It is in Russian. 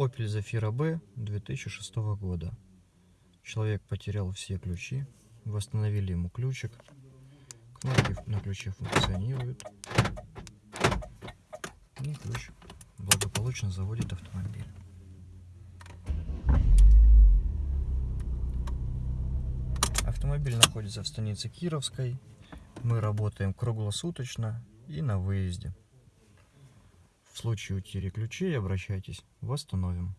Opel Zafira B 2006 года. Человек потерял все ключи. Восстановили ему ключик. Кнопки на ключе функционируют. И ключ благополучно заводит автомобиль. Автомобиль находится в станице Кировской. Мы работаем круглосуточно и на выезде. В случае утери ключей обращайтесь, восстановим.